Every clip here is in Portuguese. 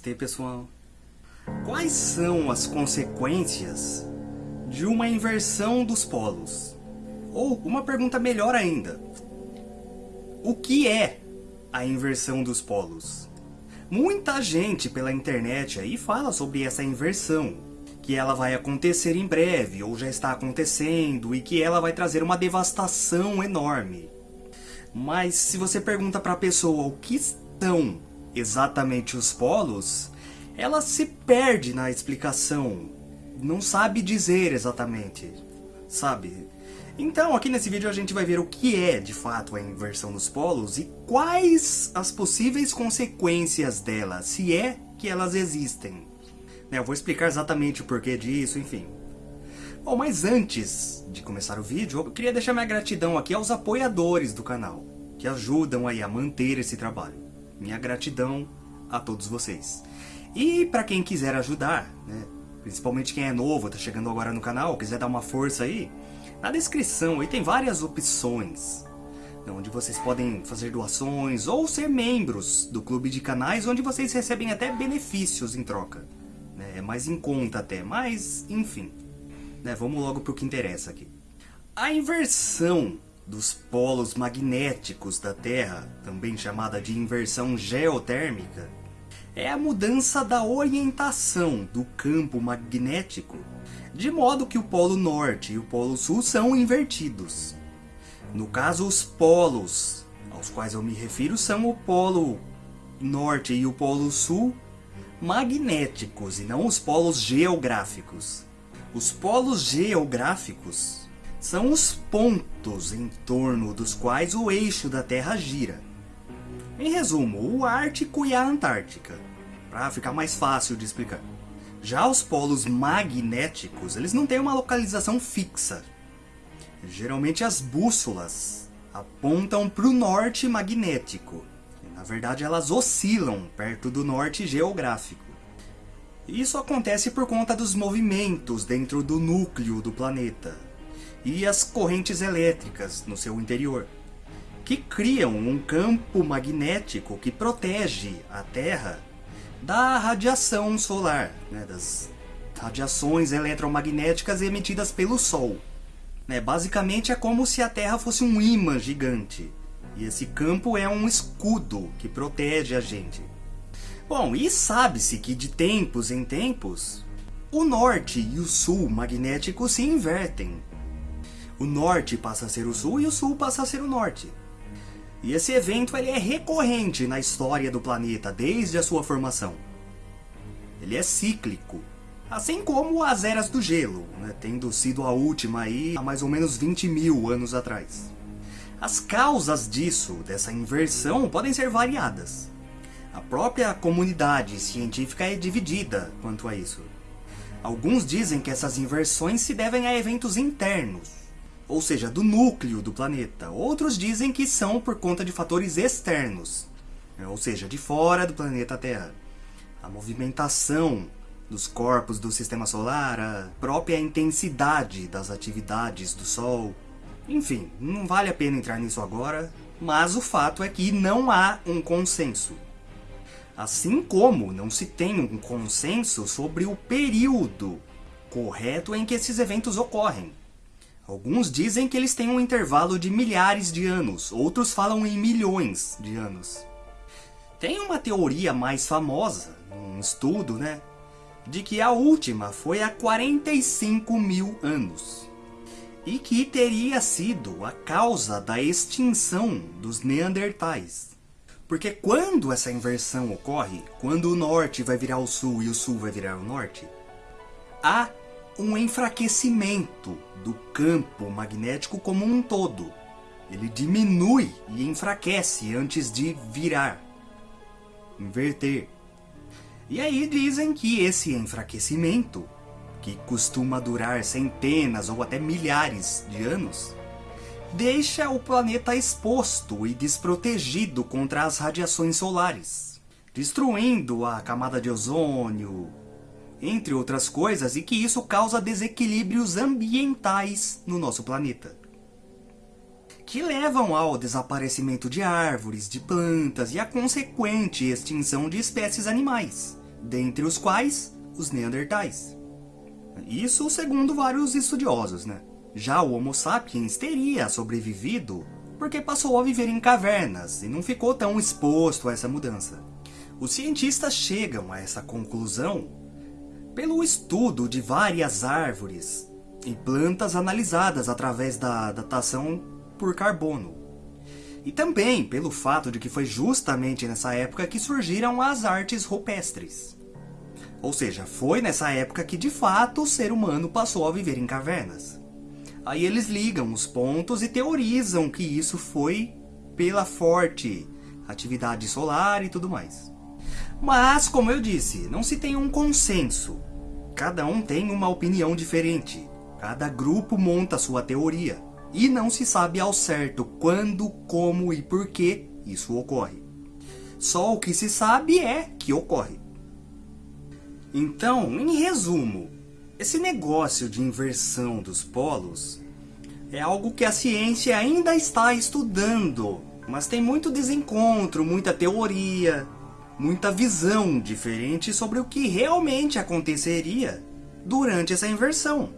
Namastê, pessoal. Quais são as consequências de uma inversão dos polos? Ou uma pergunta melhor ainda: o que é a inversão dos polos? Muita gente pela internet aí fala sobre essa inversão, que ela vai acontecer em breve ou já está acontecendo e que ela vai trazer uma devastação enorme. Mas se você pergunta para a pessoa o que estão exatamente os polos, ela se perde na explicação, não sabe dizer exatamente, sabe? Então, aqui nesse vídeo a gente vai ver o que é, de fato, a inversão dos polos e quais as possíveis consequências dela, se é que elas existem. Né, eu vou explicar exatamente o porquê disso, enfim. Bom, mas antes de começar o vídeo, eu queria deixar minha gratidão aqui aos apoiadores do canal, que ajudam aí a manter esse trabalho. Minha gratidão a todos vocês. E para quem quiser ajudar, né, principalmente quem é novo, está chegando agora no canal, quiser dar uma força aí, na descrição aí tem várias opções né, onde vocês podem fazer doações ou ser membros do clube de canais onde vocês recebem até benefícios em troca. Né? É mais em conta até, mas enfim. Né? Vamos logo para o que interessa aqui. A inversão dos polos magnéticos da Terra, também chamada de inversão geotérmica, é a mudança da orientação do campo magnético de modo que o polo norte e o polo sul são invertidos. No caso, os polos aos quais eu me refiro são o polo norte e o polo sul magnéticos e não os polos geográficos. Os polos geográficos são os pontos em torno dos quais o eixo da Terra gira. Em resumo, o Ártico e a Antártica, para ficar mais fácil de explicar. Já os polos magnéticos, eles não têm uma localização fixa. Geralmente as bússolas apontam para o norte magnético. Na verdade, elas oscilam perto do norte geográfico. Isso acontece por conta dos movimentos dentro do núcleo do planeta e as correntes elétricas no seu interior, que criam um campo magnético que protege a Terra da radiação solar, né, das radiações eletromagnéticas emitidas pelo Sol. Né, basicamente é como se a Terra fosse um imã gigante. E esse campo é um escudo que protege a gente. Bom, e sabe-se que de tempos em tempos, o norte e o sul magnético se invertem. O norte passa a ser o sul e o sul passa a ser o norte. E esse evento ele é recorrente na história do planeta desde a sua formação. Ele é cíclico, assim como as eras do gelo, né, tendo sido a última aí há mais ou menos 20 mil anos atrás. As causas disso, dessa inversão, podem ser variadas. A própria comunidade científica é dividida quanto a isso. Alguns dizem que essas inversões se devem a eventos internos, ou seja, do núcleo do planeta. Outros dizem que são por conta de fatores externos, né, ou seja, de fora do planeta Terra. A movimentação dos corpos do sistema solar, a própria intensidade das atividades do Sol. Enfim, não vale a pena entrar nisso agora, mas o fato é que não há um consenso. Assim como não se tem um consenso sobre o período correto em que esses eventos ocorrem. Alguns dizem que eles têm um intervalo de milhares de anos, outros falam em milhões de anos. Tem uma teoria mais famosa, um estudo, né, de que a última foi há 45 mil anos e que teria sido a causa da extinção dos Neandertais. Porque quando essa inversão ocorre, quando o norte vai virar o sul e o sul vai virar o norte, há um enfraquecimento do campo magnético como um todo. Ele diminui e enfraquece antes de virar, inverter. E aí dizem que esse enfraquecimento, que costuma durar centenas ou até milhares de anos, deixa o planeta exposto e desprotegido contra as radiações solares, destruindo a camada de ozônio, entre outras coisas, e que isso causa desequilíbrios ambientais no nosso planeta. Que levam ao desaparecimento de árvores, de plantas e à consequente extinção de espécies animais, dentre os quais os Neandertais. Isso segundo vários estudiosos, né? Já o Homo sapiens teria sobrevivido porque passou a viver em cavernas e não ficou tão exposto a essa mudança. Os cientistas chegam a essa conclusão pelo estudo de várias árvores e plantas analisadas através da datação por carbono. E também pelo fato de que foi justamente nessa época que surgiram as artes rupestres. Ou seja, foi nessa época que de fato o ser humano passou a viver em cavernas. Aí eles ligam os pontos e teorizam que isso foi pela forte atividade solar e tudo mais. Mas, como eu disse, não se tem um consenso. Cada um tem uma opinião diferente. Cada grupo monta sua teoria. E não se sabe ao certo quando, como e por que isso ocorre. Só o que se sabe é que ocorre. Então, em resumo, esse negócio de inversão dos polos é algo que a ciência ainda está estudando, mas tem muito desencontro, muita teoria, muita visão diferente sobre o que realmente aconteceria durante essa inversão.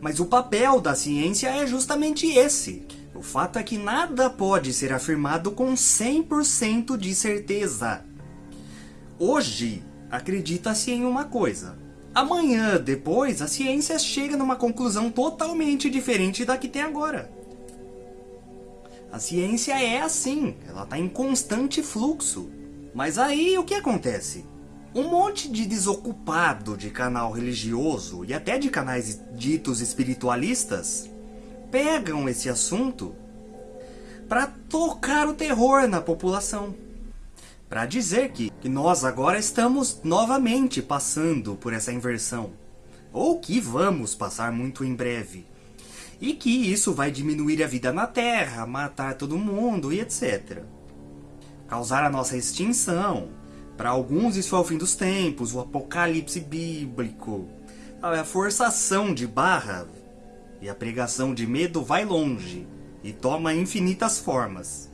Mas o papel da ciência é justamente esse. O fato é que nada pode ser afirmado com 100% de certeza. Hoje, acredita-se em uma coisa, Amanhã, depois, a ciência chega numa conclusão totalmente diferente da que tem agora. A ciência é assim, ela está em constante fluxo. Mas aí o que acontece? Um monte de desocupado de canal religioso e até de canais ditos espiritualistas pegam esse assunto para tocar o terror na população para dizer que, que nós agora estamos novamente passando por essa inversão, ou que vamos passar muito em breve, e que isso vai diminuir a vida na Terra, matar todo mundo e etc. Causar a nossa extinção. Para alguns isso é o fim dos tempos, o apocalipse bíblico. A forçação de barra e a pregação de medo vai longe e toma infinitas formas.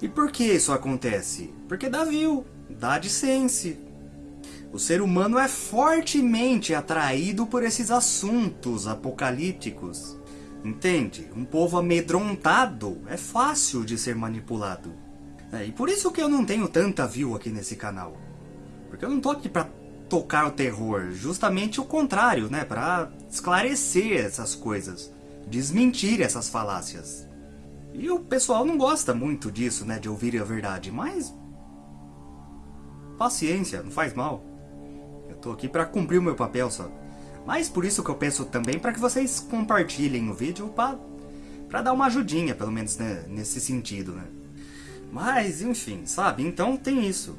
E por que isso acontece? Porque dá view, dá AdSense. O ser humano é fortemente atraído por esses assuntos apocalípticos. Entende? Um povo amedrontado é fácil de ser manipulado. É, e por isso que eu não tenho tanta view aqui nesse canal. Porque eu não tô aqui pra tocar o terror, justamente o contrário, né? Pra esclarecer essas coisas, desmentir essas falácias. E o pessoal não gosta muito disso, né, de ouvir a verdade, mas... Paciência, não faz mal. Eu tô aqui pra cumprir o meu papel só. Mas por isso que eu peço também para que vocês compartilhem o vídeo pra, pra dar uma ajudinha, pelo menos né, nesse sentido, né. Mas, enfim, sabe? Então tem isso.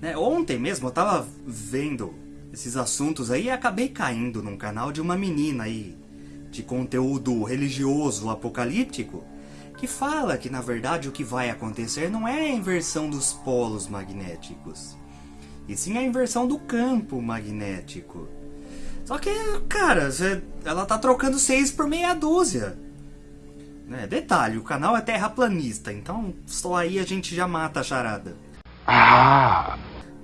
Né? Ontem mesmo eu tava vendo esses assuntos aí e acabei caindo num canal de uma menina aí de conteúdo religioso apocalíptico que fala que na verdade o que vai acontecer não é a inversão dos polos magnéticos, e sim a inversão do campo magnético. Só que, cara, ela tá trocando seis por meia dúzia. Né? Detalhe, o canal é terraplanista, então só aí a gente já mata a charada. Ah!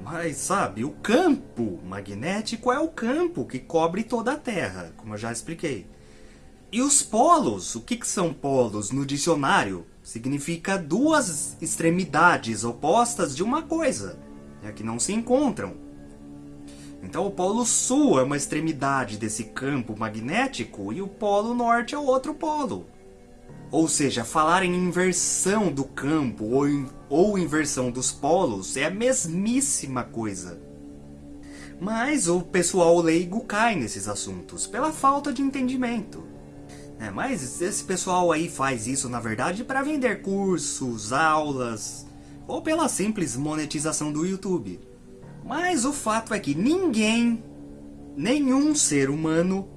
Mas sabe, o campo magnético é o campo que cobre toda a Terra, como eu já expliquei. E os polos, o que, que são polos no dicionário? Significa duas extremidades opostas de uma coisa, é que não se encontram. Então o polo sul é uma extremidade desse campo magnético e o polo norte é o outro polo. Ou seja, falar em inversão do campo ou, ou inversão dos polos é a mesmíssima coisa. Mas o pessoal leigo cai nesses assuntos, pela falta de entendimento. É, mas esse pessoal aí faz isso, na verdade, para vender cursos, aulas, ou pela simples monetização do YouTube. Mas o fato é que ninguém, nenhum ser humano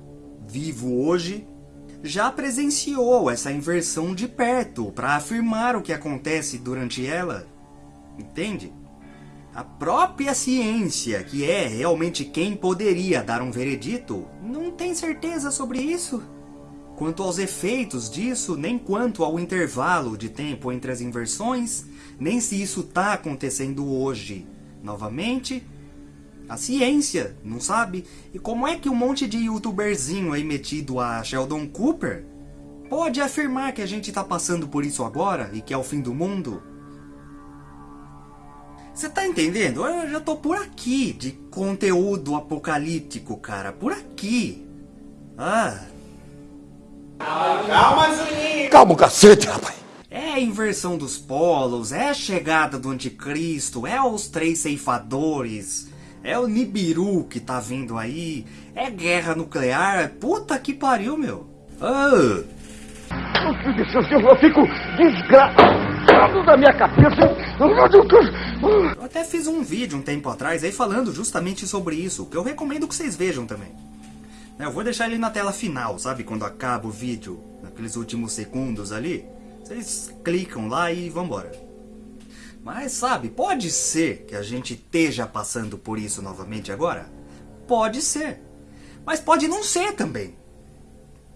vivo hoje, já presenciou essa inversão de perto para afirmar o que acontece durante ela. Entende? A própria ciência, que é realmente quem poderia dar um veredito, não tem certeza sobre isso. Quanto aos efeitos disso, nem quanto ao intervalo de tempo entre as inversões, nem se isso está acontecendo hoje novamente, A ciência, não sabe? E como é que um monte de youtuberzinho aí metido a Sheldon Cooper pode afirmar que a gente tá passando por isso agora e que é o fim do mundo? Você tá entendendo? Eu já tô por aqui de conteúdo apocalíptico, cara. Por aqui. Ah. Calma, Juninho! Calma o cacete, rapaz! É a inversão dos polos, é a chegada do anticristo, é os três ceifadores, é o Nibiru que tá vindo aí, é guerra nuclear, puta que pariu, meu. Ah. Eu fico desgraçado da minha cabeça. Eu até fiz um vídeo um tempo atrás aí falando justamente sobre isso, que eu recomendo que vocês vejam também. Eu vou deixar ele na tela final, sabe? Quando acaba o vídeo, naqueles últimos segundos ali. Vocês clicam lá e vambora. Mas sabe, pode ser que a gente esteja passando por isso novamente agora? Pode ser. Mas pode não ser também.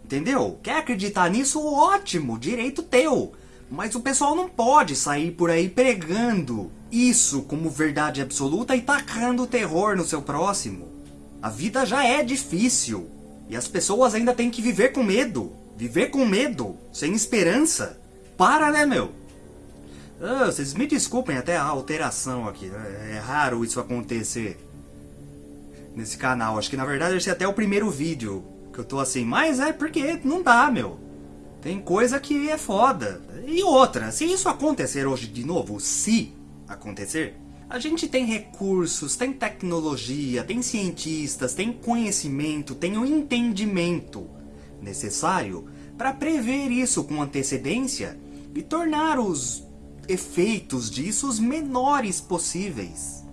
Entendeu? Quer acreditar nisso? Ótimo, direito teu. Mas o pessoal não pode sair por aí pregando isso como verdade absoluta e tacando terror no seu próximo. A vida já é difícil. E as pessoas ainda têm que viver com medo. Viver com medo, sem esperança. Para, né, meu? Ah, vocês me desculpem até a alteração aqui. Né? É raro isso acontecer nesse canal. Acho que na verdade esse é até o primeiro vídeo que eu tô assim. Mas é porque não dá, meu. Tem coisa que é foda. E outra, se isso acontecer hoje de novo, se acontecer, a gente tem recursos, tem tecnologia, tem cientistas, tem conhecimento, tem o um entendimento necessário para prever isso com antecedência e tornar os efeitos disso os menores possíveis.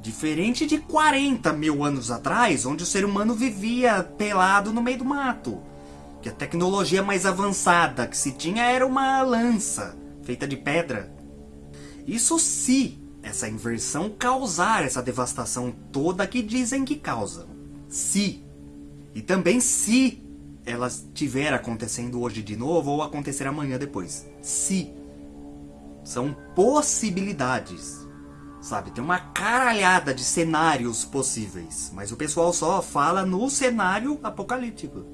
Diferente de 40 mil anos atrás, onde o ser humano vivia pelado no meio do mato. Que a tecnologia mais avançada que se tinha era uma lança, feita de pedra. Isso se essa inversão causar essa devastação toda que dizem que causa. Se. E também se ela estiver acontecendo hoje de novo ou acontecer amanhã depois. Se. São possibilidades. Sabe, tem uma caralhada de cenários possíveis, mas o pessoal só fala no cenário apocalíptico.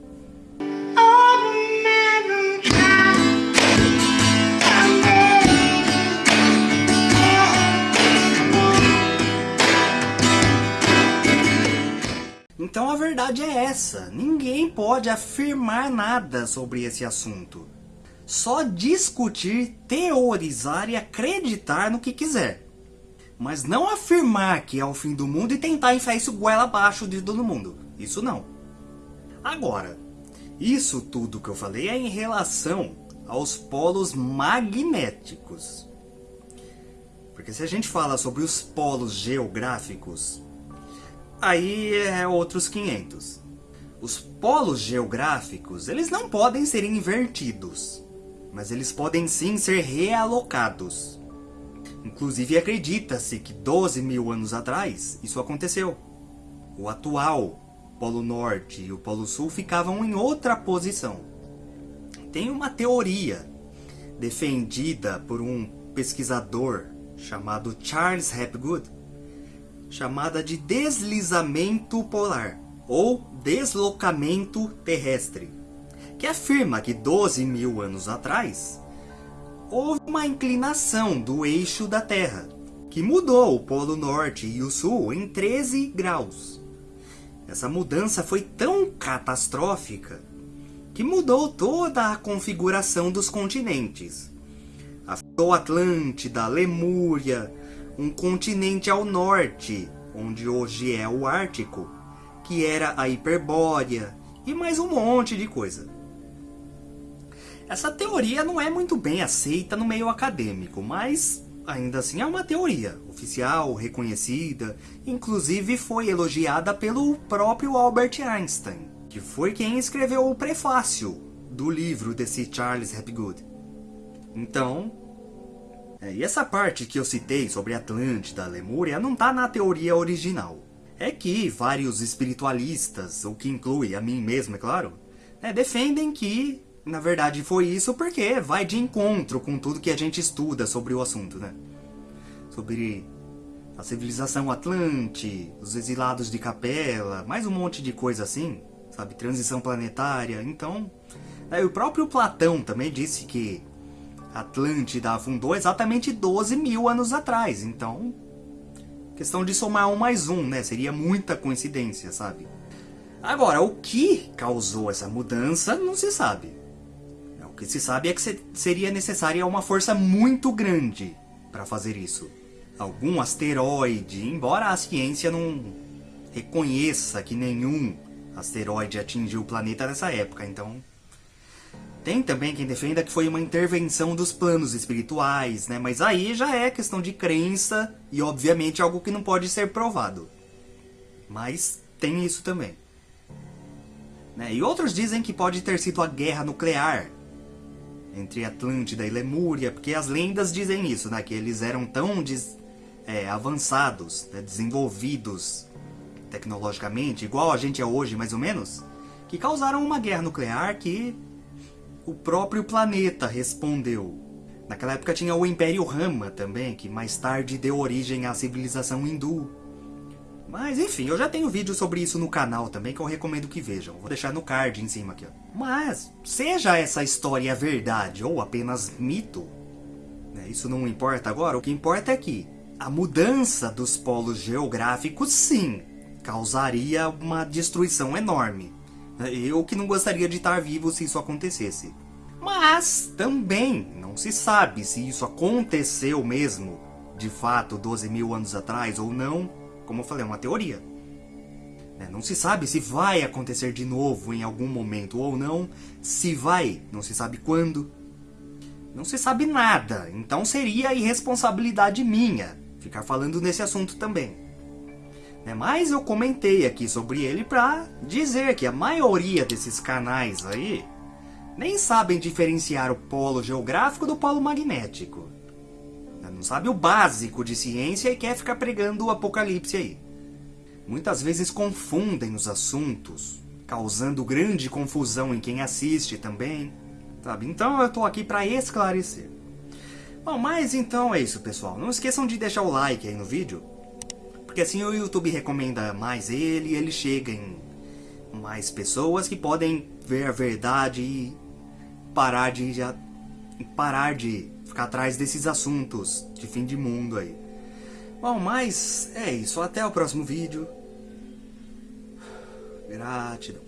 Então a verdade é essa, ninguém pode afirmar nada sobre esse assunto. Só discutir, teorizar e acreditar no que quiser. Mas não afirmar que é o fim do mundo e tentar enfiar isso goela abaixo de todo mundo. Isso não. Agora, isso tudo que eu falei é em relação aos polos magnéticos. Porque se a gente fala sobre os polos geográficos, aí é outros 500. Os polos geográficos, eles não podem ser invertidos, mas eles podem sim ser realocados. Inclusive acredita-se que 12 mil anos atrás isso aconteceu. O atual Polo Norte e o Polo Sul ficavam em outra posição. Tem uma teoria defendida por um pesquisador chamado Charles Hapgood, chamada de deslizamento polar ou deslocamento terrestre, que afirma que 12 mil anos atrás houve uma inclinação do eixo da Terra, que mudou o Polo Norte e o Sul em 13 graus. Essa mudança foi tão catastrófica que mudou toda a configuração dos continentes. Afetou Atlântida, Lemúria, um continente ao norte, onde hoje é o Ártico, que era a Hiperbórea, e mais um monte de coisa. Essa teoria não é muito bem aceita no meio acadêmico, mas ainda assim é uma teoria oficial, reconhecida, inclusive foi elogiada pelo próprio Albert Einstein, que foi quem escreveu o prefácio do livro desse Charles Hapgood. Então, é, e essa parte que eu citei sobre Atlântida, Lemúria, não está na teoria original. É que vários espiritualistas, o que inclui a mim mesmo, é claro, é, defendem que, na verdade, foi isso porque vai de encontro com tudo que a gente estuda sobre o assunto, né? Sobre a civilização Atlante, os exilados de Capela, mais um monte de coisa assim, sabe? Transição planetária. Então, né, o próprio Platão também disse que Atlântida afundou exatamente 12 mil anos atrás. Então, questão de somar um mais um, né? Seria muita coincidência, sabe? Agora, o que causou essa mudança não se sabe. Que se sabe é que seria necessária uma força muito grande para fazer isso algum asteroide, embora a ciência não reconheça que nenhum asteroide atingiu o planeta nessa época, então... Tem também quem defenda que foi uma intervenção dos planos espirituais, né? Mas aí já é questão de crença e, obviamente, algo que não pode ser provado. Mas tem isso também. Né? E outros dizem que pode ter sido a guerra nuclear entre Atlântida e Lemúria, porque as lendas dizem isso, né? Que eles eram tão des é, avançados, né, desenvolvidos tecnologicamente, igual a gente é hoje mais ou menos, que causaram uma guerra nuclear que o próprio planeta respondeu. Naquela época tinha o Império Rama também, que mais tarde deu origem à civilização hindu. Mas enfim, eu já tenho vídeo sobre isso no canal também que eu recomendo que vejam. Vou deixar no card em cima aqui. Ó. Mas, seja essa história verdade ou apenas mito, né, isso não importa agora, o que importa é que a mudança dos polos geográficos, sim, causaria uma destruição enorme. Eu que não gostaria de estar vivo se isso acontecesse. Mas também não se sabe se isso aconteceu mesmo, de fato, 12 mil anos atrás ou não. Como eu falei, é uma teoria. Né, não se sabe se vai acontecer de novo em algum momento ou não. Se vai, não se sabe quando. Não se sabe nada, então seria irresponsabilidade minha ficar falando nesse assunto também. Né, mas eu comentei aqui sobre ele para dizer que a maioria desses canais aí nem sabem diferenciar o polo geográfico do polo magnético. Né, não sabe o básico de ciência e quer ficar pregando o apocalipse aí. Muitas vezes confundem os assuntos, causando grande confusão em quem assiste também. Sabe? Então eu tô aqui para esclarecer. Bom, mas então é isso, pessoal. Não esqueçam de deixar o like aí no vídeo, porque assim o YouTube recomenda mais ele e ele chega em mais pessoas que podem ver a verdade e parar de já parar de ficar atrás desses assuntos de fim de mundo aí. Bom, mas é isso. Até o próximo vídeo. Gratidão.